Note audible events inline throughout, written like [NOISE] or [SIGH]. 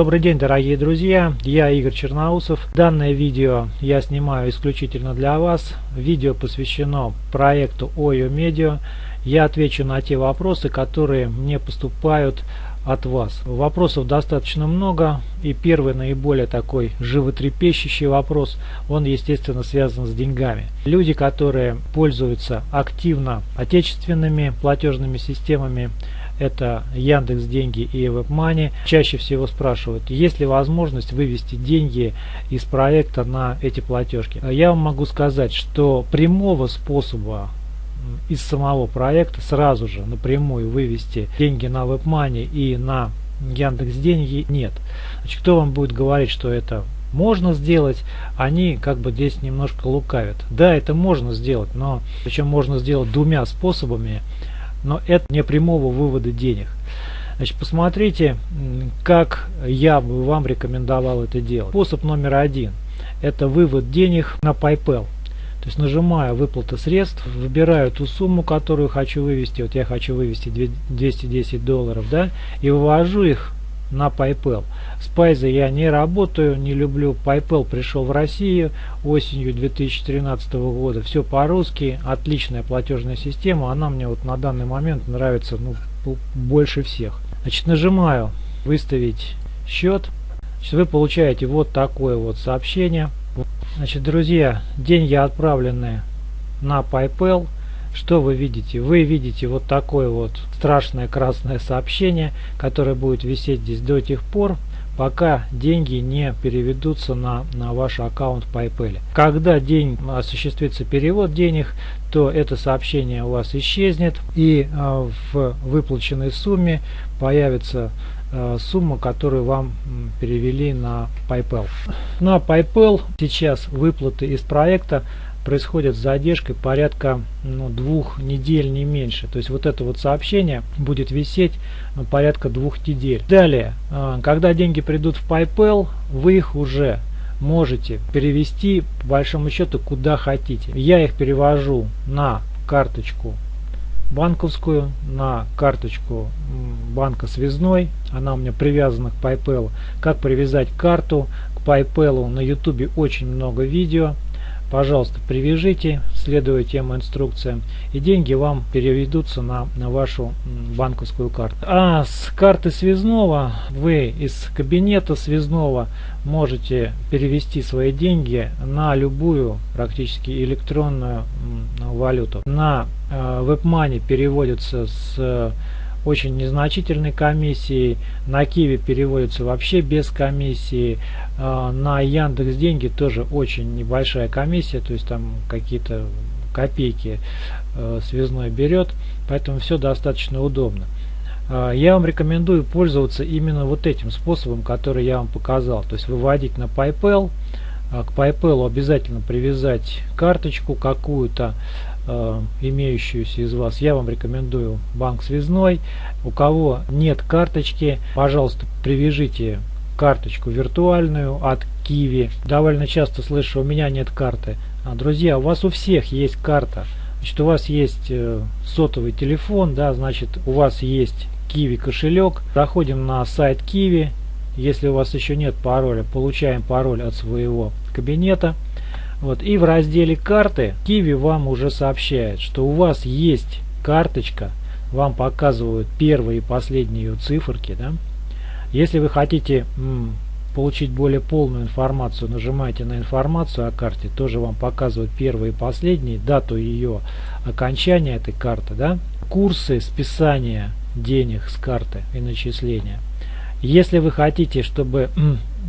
Добрый день, дорогие друзья, я Игорь Черноусов. Данное видео я снимаю исключительно для вас. Видео посвящено проекту OYO Media. Я отвечу на те вопросы, которые мне поступают от вас. Вопросов достаточно много, и первый наиболее такой животрепещущий вопрос, он естественно связан с деньгами. Люди, которые пользуются активно отечественными платежными системами, это Яндекс Деньги и WebMoney, чаще всего спрашивают, есть ли возможность вывести деньги из проекта на эти платежки. Я вам могу сказать, что прямого способа из самого проекта сразу же напрямую вывести деньги на WebMoney и на Яндекс Деньги нет. Значит, кто вам будет говорить, что это можно сделать, они как бы здесь немножко лукавят. Да, это можно сделать, но причем можно сделать двумя способами но это не прямого вывода денег. Значит, посмотрите, как я бы вам рекомендовал это делать. Способ номер один – это вывод денег на PayPal. То есть нажимаю выплата средств, выбираю ту сумму, которую хочу вывести. Вот я хочу вывести 210 долларов, да, и вывожу их на PayPal. С Payza я не работаю, не люблю. PayPal пришел в Россию осенью 2013 года. Все по-русски, отличная платежная система. Она мне вот на данный момент нравится ну, больше всех. Значит, нажимаю выставить счет. Значит, вы получаете вот такое вот сообщение. Значит, друзья, деньги отправлены на PayPal что вы видите? Вы видите вот такое вот страшное красное сообщение, которое будет висеть здесь до тех пор, пока деньги не переведутся на, на ваш аккаунт PayPal. Когда день осуществится перевод денег, то это сообщение у вас исчезнет и э, в выплаченной сумме появится э, сумма, которую вам перевели на PayPal. На PayPal сейчас выплаты из проекта происходит с задержкой порядка ну, двух недель, не меньше. То есть вот это вот сообщение будет висеть ну, порядка двух недель. Далее, а, когда деньги придут в PayPal, вы их уже можете перевести по большому счету куда хотите. Я их перевожу на карточку банковскую, на карточку банка связной. Она у меня привязана к PayPal. Как привязать карту к PayPal на YouTube очень много видео пожалуйста, привяжите, следуя тем инструкциям, и деньги вам переведутся на, на вашу банковскую карту. А с карты связного вы из кабинета связного можете перевести свои деньги на любую практически электронную валюту. На э, WebMoney переводится с очень незначительной комиссией. На Киви переводится вообще без комиссии. А, на Яндекс Деньги тоже очень небольшая комиссия, то есть там какие-то копейки э, связной берет, поэтому все достаточно удобно. А, я вам рекомендую пользоваться именно вот этим способом, который я вам показал. То есть выводить на PayPal, а, к PayPal обязательно привязать карточку какую-то, э, имеющуюся из вас. Я вам рекомендую банк связной. У кого нет карточки, пожалуйста, привяжите карточку виртуальную от Kiwi. Довольно часто слышу, у меня нет карты. А, друзья, у вас у всех есть карта. Значит, у вас есть э, сотовый телефон, да, значит, у вас есть Kiwi кошелек. Заходим на сайт Kiwi. Если у вас еще нет пароля, получаем пароль от своего кабинета. Вот, и в разделе карты Kiwi вам уже сообщает, что у вас есть карточка, вам показывают первые и последние циферки, да, если вы хотите получить более полную информацию, нажимаете на информацию о карте, тоже вам показывают первые и последние, дату ее окончания этой карты, да, курсы списания денег с карты и начисления. Если вы хотите, чтобы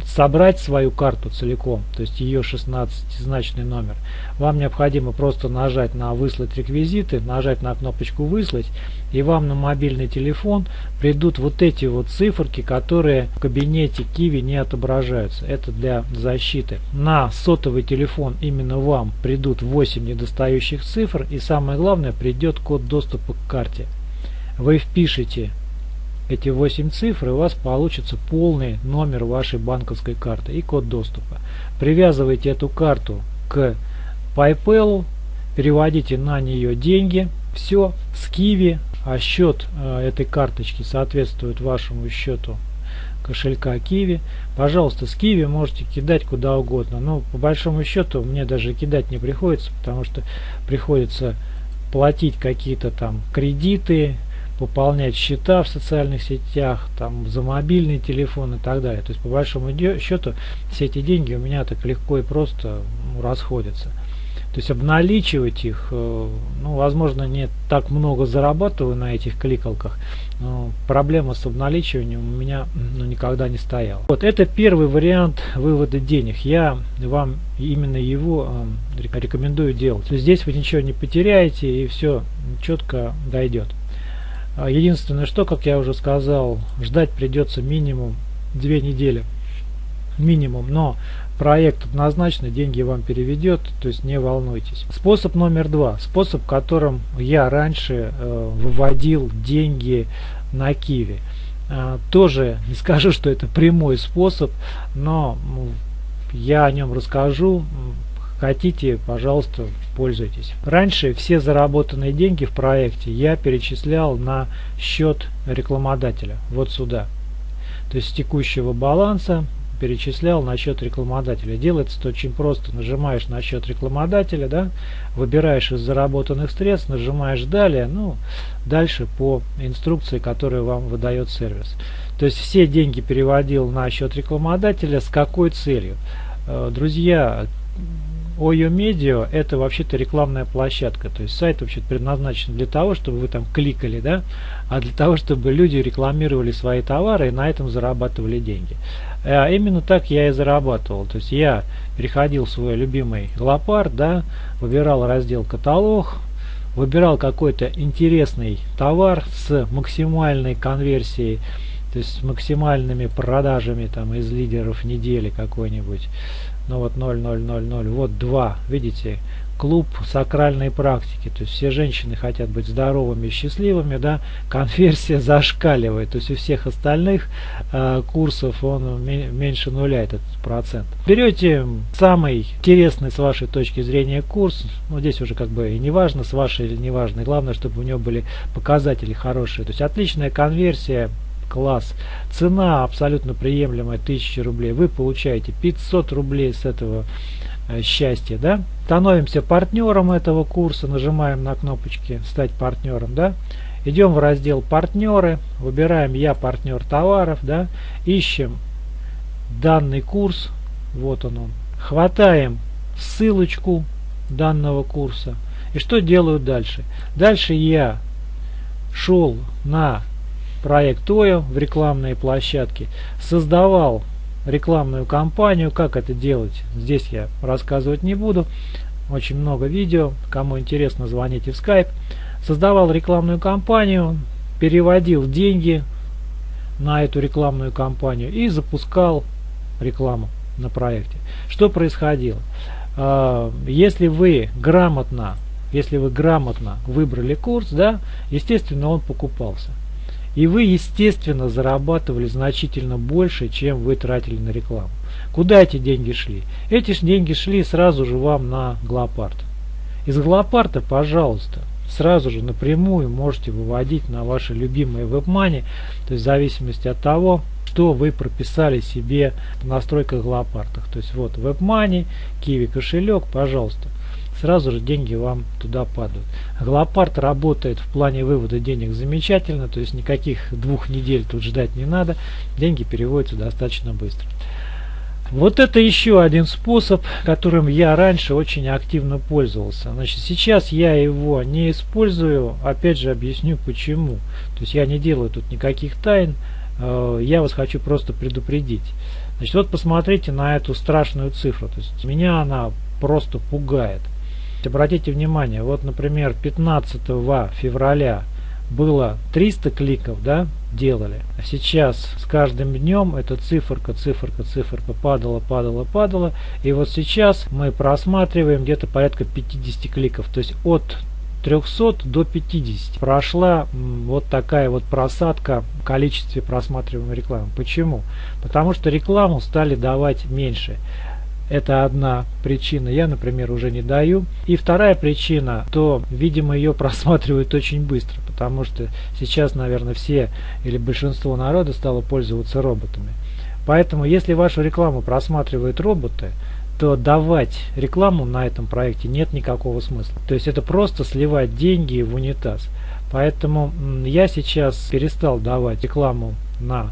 собрать свою карту целиком, то есть ее 16-значный номер, вам необходимо просто нажать на «Выслать реквизиты», нажать на кнопочку «Выслать», и вам на мобильный телефон придут вот эти вот циферки, которые в кабинете Kiwi не отображаются. Это для защиты. На сотовый телефон именно вам придут 8 недостающих цифр, и самое главное, придет код доступа к карте. Вы впишете эти 8 цифр, и у вас получится полный номер вашей банковской карты и код доступа. Привязывайте эту карту к PayPal, переводите на нее деньги, все, с Kiwi, а счет э, этой карточки соответствует вашему счету кошелька Kiwi. Пожалуйста, с Kiwi можете кидать куда угодно. Но по большому счету мне даже кидать не приходится, потому что приходится платить какие-то там кредиты, пополнять счета в социальных сетях, там за мобильный телефон и так далее. То есть по большому счету все эти деньги у меня так легко и просто ну, расходятся. То есть обналичивать их, э, ну, возможно, не так много зарабатываю на этих кликалках, но проблема с обналичиванием у меня ну, никогда не стояла. Вот это первый вариант вывода денег. Я вам именно его э, рекомендую делать. Здесь вы ничего не потеряете и все четко дойдет. А единственное, что, как я уже сказал, ждать придется минимум две недели. Минимум. Но проект однозначно деньги вам переведет, то есть не волнуйтесь. Способ номер два. Способ, которым я раньше э, выводил деньги на Киви. Э, тоже не скажу, что это прямой способ, но я о нем расскажу. Хотите, пожалуйста, пользуйтесь. Раньше все заработанные деньги в проекте я перечислял на счет рекламодателя, вот сюда. То есть с текущего баланса перечислял на счет рекламодателя. Делается это очень просто. Нажимаешь на счет рекламодателя, да, выбираешь из заработанных средств, нажимаешь далее, ну, дальше по инструкции, которую вам выдает сервис. То есть все деньги переводил на счет рекламодателя с какой целью? Э, друзья, OYO Media это вообще-то рекламная площадка, то есть сайт вообще предназначен для того, чтобы вы там кликали, да, а для того, чтобы люди рекламировали свои товары и на этом зарабатывали деньги. А именно так я и зарабатывал, то есть я переходил в свой любимый лопар, да, выбирал раздел каталог, выбирал какой-то интересный товар с максимальной конверсией, то есть с максимальными продажами там из лидеров недели какой-нибудь ну вот 0,000, вот 2, видите, клуб сакральной практики, то есть все женщины хотят быть здоровыми счастливыми, да, конверсия [LAUGHS] зашкаливает, то есть у всех остальных э, курсов он меньше нуля этот процент. Берете самый интересный с вашей точки зрения курс, ну здесь уже как бы и не важно, с вашей или не важно, главное, чтобы у него были показатели хорошие, то есть отличная конверсия, класс. Цена абсолютно приемлемая 1000 рублей. Вы получаете 500 рублей с этого э, счастья. Да? Становимся партнером этого курса, нажимаем на кнопочки «Стать партнером». Да? Идем в раздел «Партнеры», выбираем «Я партнер товаров», да? ищем данный курс, вот он он, хватаем ссылочку данного курса. И что делаю дальше? Дальше я шел на проект ОЯ в рекламные площадки, создавал рекламную кампанию. Как это делать, здесь я рассказывать не буду. Очень много видео, кому интересно, звоните в Skype. Создавал рекламную кампанию, переводил деньги на эту рекламную кампанию и запускал рекламу на проекте. Что происходило? А, если вы грамотно, если вы грамотно выбрали курс, да, естественно, он покупался. И вы, естественно, зарабатывали значительно больше, чем вы тратили на рекламу. Куда эти деньги шли? Эти деньги шли сразу же вам на Глопарт. Из Глопарта, пожалуйста, сразу же напрямую можете выводить на ваши любимые WebMoney, то есть в зависимости от того, что вы прописали себе в настройках Глопартах. То есть вот WebMoney, Kiwi кошелек, пожалуйста сразу же деньги вам туда падают. Глопарт работает в плане вывода денег замечательно, то есть никаких двух недель тут ждать не надо, деньги переводятся достаточно быстро. Вот это еще один способ, которым я раньше очень активно пользовался. Значит, сейчас я его не использую, опять же объясню почему. То есть я не делаю тут никаких тайн, э, я вас хочу просто предупредить. Значит, вот посмотрите на эту страшную цифру. То есть меня она просто пугает. Обратите внимание, вот, например, 15 февраля было 300 кликов, да, делали. А сейчас с каждым днем эта циферка, циферка, циферка падала, падала, падала. И вот сейчас мы просматриваем где-то порядка 50 кликов. То есть от 300 до 50 прошла вот такая вот просадка в количестве просматриваемой рекламы. Почему? Потому что рекламу стали давать меньше. Это одна причина. Я, например, уже не даю. И вторая причина, то, видимо, ее просматривают очень быстро, потому что сейчас, наверное, все или большинство народа стало пользоваться роботами. Поэтому, если вашу рекламу просматривают роботы, то давать рекламу на этом проекте нет никакого смысла. То есть это просто сливать деньги в унитаз. Поэтому я сейчас перестал давать рекламу на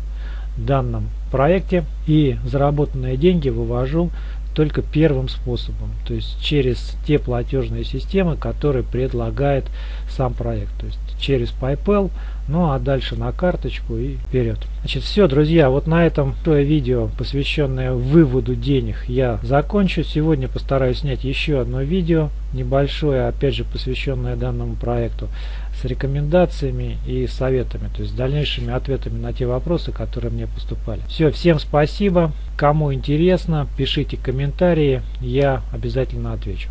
данном проекте и заработанные деньги вывожу только первым способом, то есть через те платежные системы, которые предлагает сам проект, то есть через PayPal, ну а дальше на карточку и вперед. Значит, все, друзья, вот на этом то видео, посвященное выводу денег, я закончу. Сегодня постараюсь снять еще одно видео, небольшое, опять же, посвященное данному проекту, с рекомендациями и советами, то есть дальнейшими ответами на те вопросы, которые мне поступали. Все, всем спасибо. Кому интересно, пишите комментарии, я обязательно отвечу.